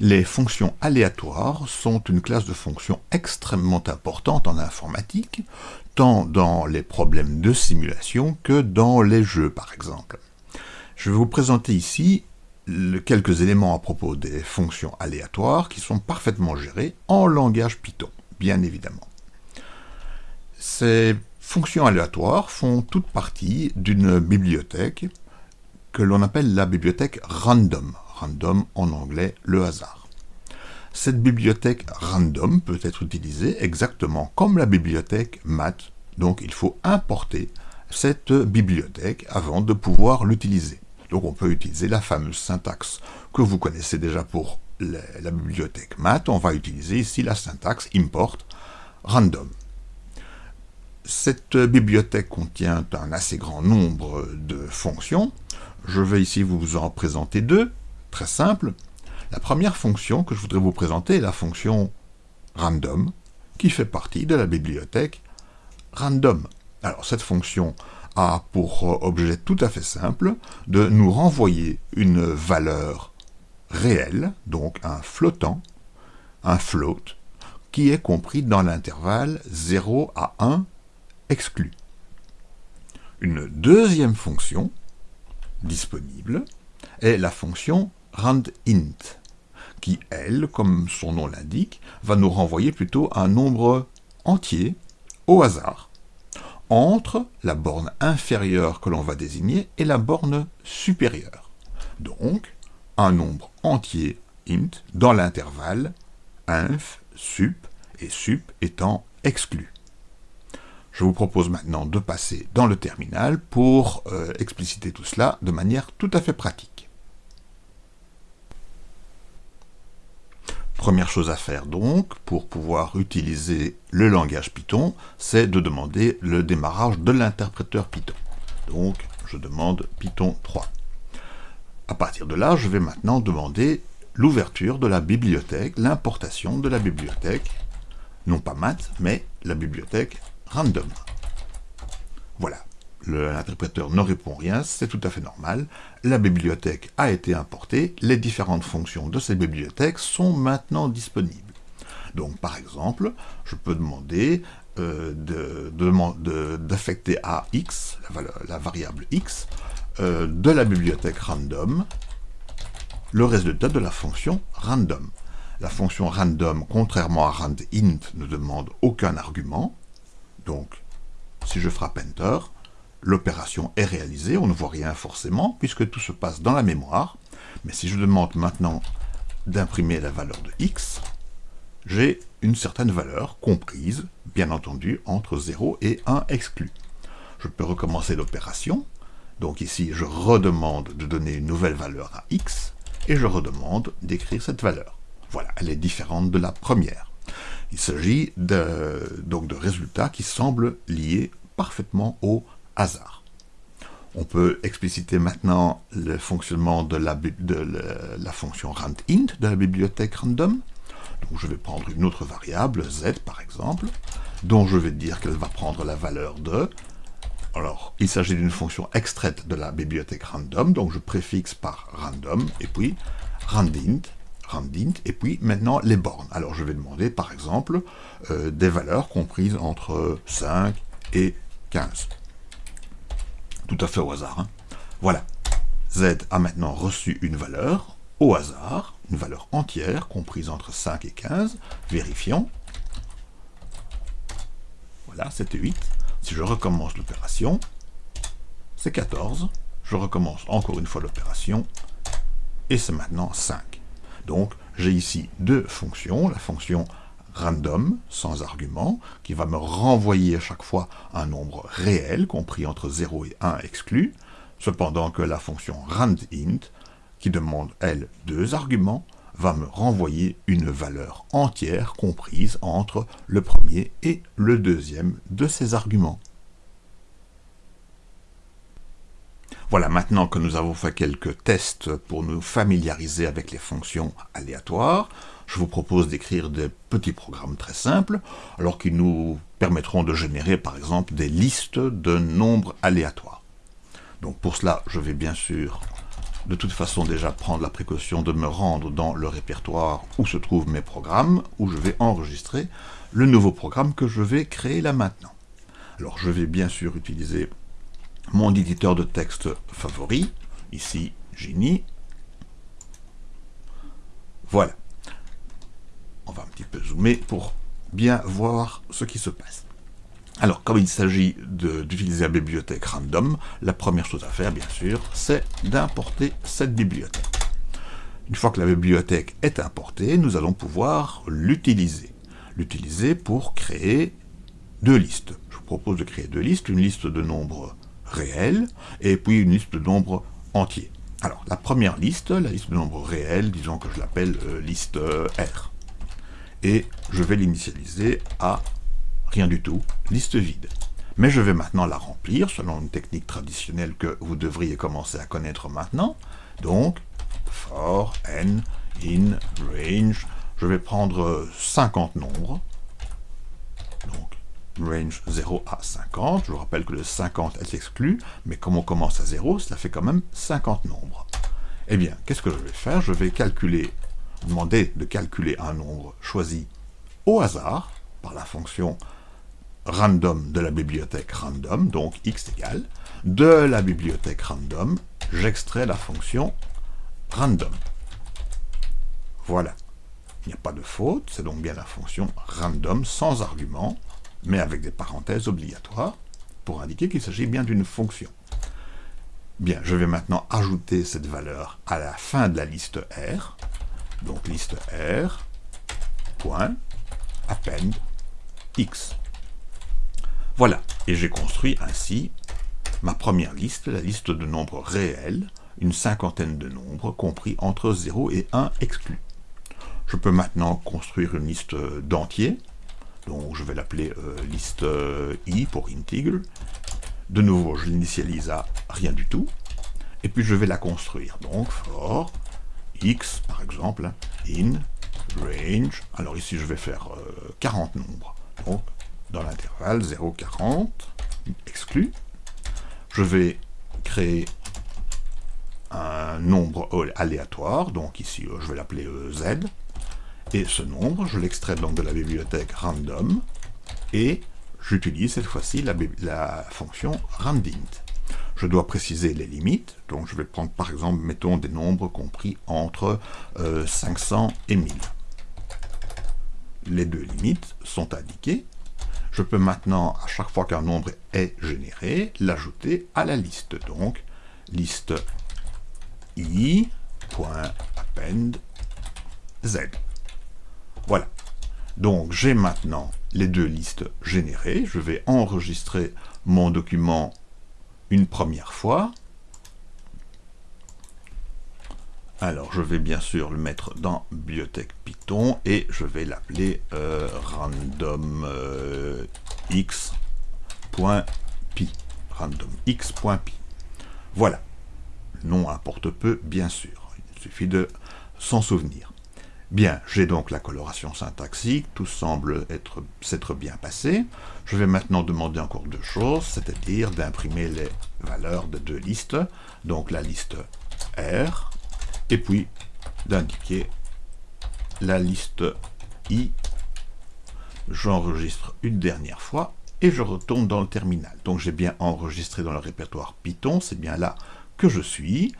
Les fonctions aléatoires sont une classe de fonctions extrêmement importante en informatique, tant dans les problèmes de simulation que dans les jeux par exemple. Je vais vous présenter ici quelques éléments à propos des fonctions aléatoires qui sont parfaitement gérées en langage Python, bien évidemment. Ces fonctions aléatoires font toute partie d'une bibliothèque que l'on appelle la bibliothèque random. Random en anglais, le hasard. Cette bibliothèque random peut être utilisée exactement comme la bibliothèque math, donc il faut importer cette bibliothèque avant de pouvoir l'utiliser. Donc on peut utiliser la fameuse syntaxe que vous connaissez déjà pour la, bibliothèque math. On va utiliser ici la syntaxe import random. Cette bibliothèque contient un assez grand nombre de fonctions. Je vais ici vous en présenter deux, très simples. La première fonction que je voudrais vous présenter est la fonction random, qui fait partie de la bibliothèque random. Alors cette fonction a pour objet tout à fait simple de nous renvoyer une valeur réelle, donc un flottant, un float, qui est compris dans l'intervalle 0 à 1 exclu. Une deuxième fonction disponible est la fonction randint, qui, elle, comme son nom l'indique, va nous renvoyer plutôt un nombre entier au hasard entre la borne inférieure que l'on va désigner et la borne supérieure. Donc, un nombre entier int dans l'intervalle inf sup et sup étant exclu. Je vous propose maintenant de passer dans le terminal pour euh, expliciter tout cela de manière tout à fait pratique. Première chose à faire donc, pour pouvoir utiliser le langage Python, c'est de demander le démarrage de l'interpréteur Python. Donc, je demande Python 3. À partir de là, je vais maintenant demander l'ouverture de la bibliothèque, l'importation de la bibliothèque, non pas math, mais la bibliothèque random. Voilà l'interpréteur ne répond rien, c'est tout à fait normal. La bibliothèque a été importée, les différentes fonctions de cette bibliothèque sont maintenant disponibles. Donc par exemple, je peux demander euh, d'affecter à x, la, variable x, euh, de la bibliothèque random, le résultat de la fonction random. La fonction random, contrairement à randint, ne demande aucun argument. Donc, si je frappe Enter, l'opération est réalisée, on ne voit rien forcément, puisque tout se passe dans la mémoire. Mais si je demande maintenant d'imprimer la valeur de x, j'ai une certaine valeur comprise, bien entendu, entre 0 et 1 exclu. Je peux recommencer l'opération. Donc ici, je redemande de donner une nouvelle valeur à x, et je redemande d'écrire cette valeur. Voilà, elle est différente de la première. Il s'agit donc de résultats qui semblent liés parfaitement au On peut expliciter maintenant le fonctionnement de la, de fonction randint de la bibliothèque random. Je vais prendre une autre variable, z par exemple, dont je vais dire qu'elle va prendre la valeur de... Alors, il s'agit d'une fonction extraite de la bibliothèque random, donc je préfixe par random, et puis randint, randint, et puis maintenant les bornes. Alors je vais demander par exemple euh, des valeurs comprises entre 5 et 15 tout à fait au hasard. Hein. Voilà. Z a maintenant reçu une valeur au hasard, une valeur entière comprise entre 5 et 15. Vérifions. Voilà, c'était 8. Si je recommence l'opération, c'est 14. Je recommence encore une fois l'opération, et c'est maintenant 5. Donc, j'ai ici deux fonctions, la fonction random, sans argument, qui va me renvoyer à chaque fois un nombre réel, compris entre 0 et 1 exclu, cependant que la fonction randint, qui demande, elle, deux arguments, va me renvoyer une valeur entière comprise entre le premier et le deuxième de ces arguments. Voilà, maintenant que nous avons fait quelques tests pour nous familiariser avec les fonctions aléatoires, je vous propose d'écrire des petits programmes très simples, alors qui nous permettront de générer par exemple des listes de nombres aléatoires. Donc pour cela, je vais bien sûr de toute façon déjà prendre la précaution de me rendre dans le répertoire où se trouvent mes programmes, où je vais enregistrer le nouveau programme que je vais créer là maintenant. Alors je vais bien sûr utiliser mon éditeur de texte favori, ici Genie. Voilà. On va un petit peu zoomer pour bien voir ce qui se passe. Alors, comme il s'agit d'utiliser la bibliothèque random, la première chose à faire, bien sûr, c'est d'importer cette bibliothèque. Une fois que la bibliothèque est importée, nous allons pouvoir l'utiliser. L'utiliser pour créer deux listes. Je vous propose de créer deux listes, une liste de nombres réels et puis une liste de nombres entiers. Alors, la première liste, la liste de nombres réels, disons que je l'appelle euh, liste euh, R. Et je vais l'initialiser à rien du tout, liste vide. Mais je vais maintenant la remplir selon une technique traditionnelle que vous devriez commencer à connaître maintenant. Donc, for n in range, je vais prendre 50 nombres. Donc, range 0 à 50. Je vous rappelle que le 50 est exclu, mais comme on commence à 0, cela fait quand même 50 nombres. Eh bien, qu'est-ce que je vais faire? Je vais calculer, demander de calculer un nombre choisi au hasard, par la fonction random de la bibliothèque random, donc x égale, de la bibliothèque random, j'extrais la fonction random. Voilà. Il n'y a pas de faute, c'est donc bien la fonction random sans argument, mais avec des parenthèses obligatoires, pour indiquer qu'il s'agit bien d'une fonction. Bien, je vais maintenant ajouter cette valeur à la fin de la liste R, donc liste R, point, append, x. Voilà, et j'ai construit ainsi ma première liste, la liste de nombres réels, une cinquantaine de nombres compris entre 0 et 1 exclus. Je peux maintenant construire une liste d'entiers, donc je vais l'appeler euh, liste euh, i pour integer. De nouveau, je l'initialise à rien du tout, et puis je vais la construire. Donc for x, par exemple, in range, alors ici je vais faire 40 euh, nombres. Donc dans l'intervalle 0,40, exclu. Je vais créer un nombre aléatoire, donc ici euh, je vais l'appeler euh, z, et ce nombre, je l'extrais donc de la bibliothèque random, et j'utilise cette fois-ci la, fonction randint. Je dois préciser les limites, donc je vais prendre par exemple, mettons des nombres compris entre 500 euh, et 1000. Les deux limites sont indiquées, je peux maintenant, à chaque fois qu'un nombre est généré, l'ajouter à la liste. Donc, liste i.append z. Voilà. Donc, j'ai maintenant les deux listes générées. Je vais enregistrer mon document une première fois. Alors, je vais bien sûr le mettre dans bibliothèque Python et je vais l'appeler euh, random euh, x.py. randomx.py. Voilà. Le nom importe peu, bien sûr. Il suffit de s'en souvenir. Bien, j'ai donc la coloration syntaxique, tout semble s'être bien passé. Je vais maintenant demander encore deux choses, c'est-à-dire d'imprimer les valeurs de deux listes, donc la liste R, et puis d'indiquer la liste I. J'enregistre une dernière fois et je retourne dans le terminal. Donc j'ai bien enregistré dans le répertoire Python, c'est bien là que je suis.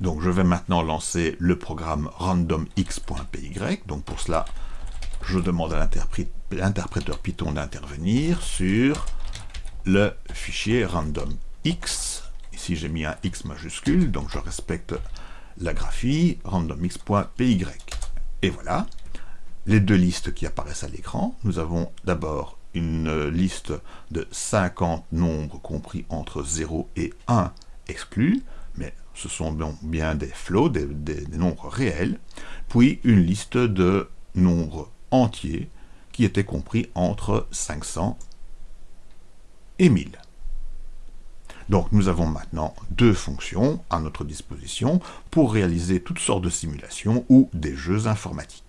Donc je vais maintenant lancer le programme randomx.py. Donc pour cela, je demande à l'interpréteur Python d'intervenir sur le fichier randomx. Ici j'ai mis un x majuscule, donc je respecte la graphie randomx.py. Et voilà, les deux listes qui apparaissent à l'écran. Nous avons d'abord une liste de 50 nombres compris entre 0 et 1 exclus, ce sont bien des flots, des, des nombres réels, puis une liste de nombres entiers qui étaient compris entre 500 et 1000. Donc nous avons maintenant deux fonctions à notre disposition pour réaliser toutes sortes de simulations ou des jeux informatiques.